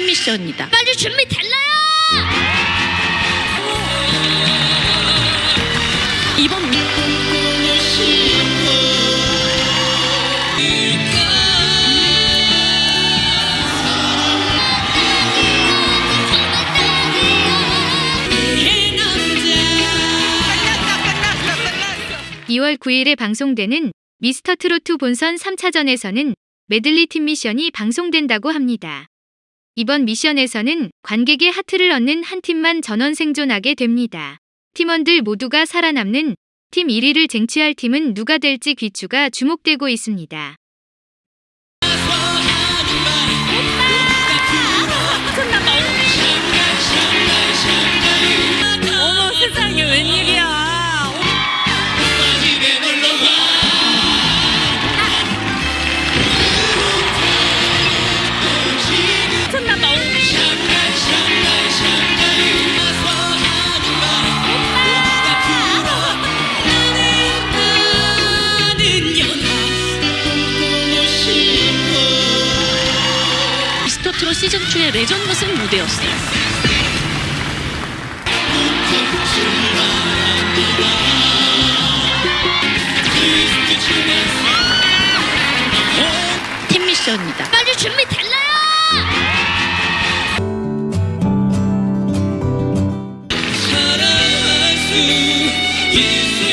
미션이다. 빨리 준비 됐나요? 이번 9일에 방송되는 미스터 트로트 본선 3차전에서는 메들리 팀 미션이 방송된다고 합니다. 이번 미션에서는 관객의 하트를 얻는 한 팀만 전원 생존하게 됩니다. 팀원들 모두가 살아남는 팀 1위를 쟁취할 팀은 누가 될지 귀추가 주목되고 있습니다. 미스터트롯 시즌2의 레전드 승 무대였어요. 팀 미션이다. 빨리 준비 달라요! Yes,